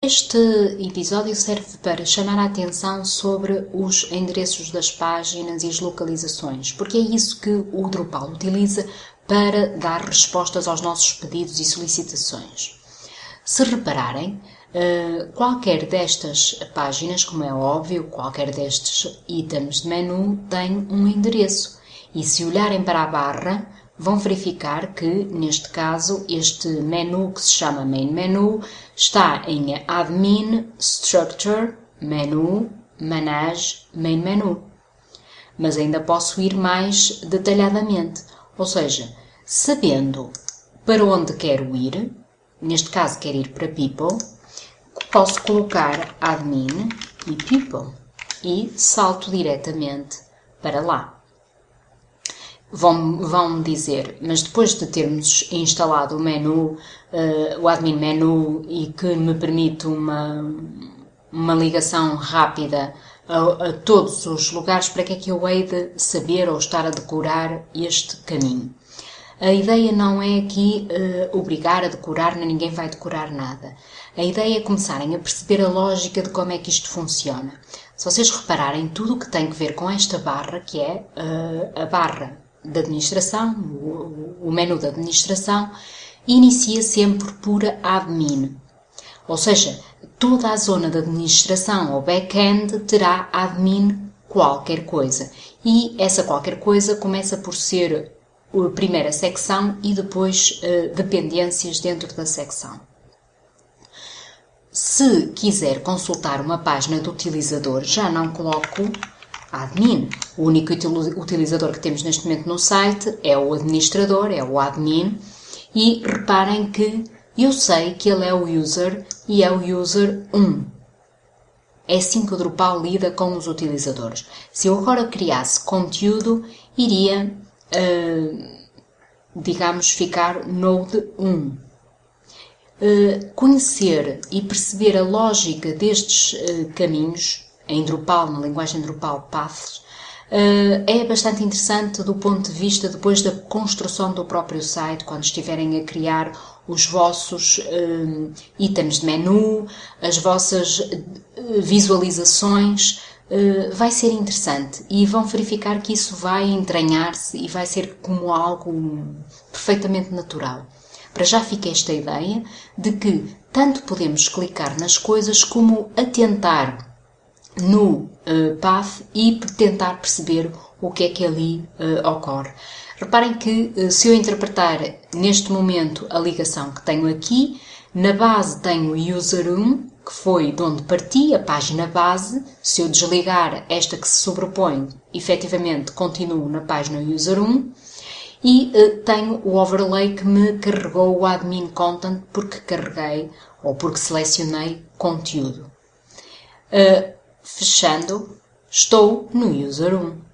Este episódio serve para chamar a atenção sobre os endereços das páginas e as localizações, porque é isso que o Drupal utiliza para dar respostas aos nossos pedidos e solicitações. Se repararem, eh, qualquer destas páginas, como é óbvio, qualquer destes itens de menu tem um endereço. E se olharem para a barra, vão verificar que, neste caso, este menu que se chama Main Menu está em Admin, Structure, Menu, Manage, Main Menu. Mas ainda posso ir mais detalhadamente, ou seja, sabendo para onde quero ir, neste caso quero ir para People, posso colocar Admin e People e salto diretamente para lá vão, vão dizer, mas depois de termos instalado o menu, uh, o admin menu e que me permite uma, uma ligação rápida a, a, todos os lugares, para que é que eu hei de saber ou estar a decorar este caminho? A ideia não é aqui uh, obrigar a decorar, nem ninguém vai decorar nada. A ideia é começarem a perceber a lógica de como é que isto funciona. Se vocês repararem, tudo o que tem que ver com esta barra, que é uh, a barra da administração, o, menu da administração, inicia sempre por admin. Ou seja, toda a zona de administração ou back-end terá admin qualquer coisa. E essa qualquer coisa começa por ser a primeira secção e depois uh, dependências dentro da secção. Se quiser consultar uma página do utilizador, já não coloco admin. O único utilizador que temos neste momento no site é o administrador, é o admin, e reparem que eu sei que ele é o user e é o user 1. É assim que o Drupal lida com os utilizadores. Se eu agora criasse conteúdo, iria, uh, digamos, ficar node 1. Uh, conhecer e perceber a lógica destes uh, caminhos em Drupal, na linguagem Drupal Paths, Uh, é bastante interessante do ponto de vista depois da construção do próprio site, quando estiverem a criar os vossos uh, itens de menu, as vossas uh, visualizações, vai ser interessante e vão verificar que isso vai entranhar-se e vai ser como algo perfeitamente natural. Para já fica esta ideia de que tanto podemos clicar nas coisas como atentar no uh, path e tentar perceber o que é que ali uh, ocorre. Reparem que uh, se eu interpretar neste momento a ligação que tenho aqui, na base tenho user1, que foi de onde parti, a página base. Se eu desligar esta que se sobrepõe, efetivamente continuo na página user1. E uh, tenho o overlay que me carregou o admin content porque carreguei ou porque selecionei conteúdo. Uh, Fechando, estou no user 1.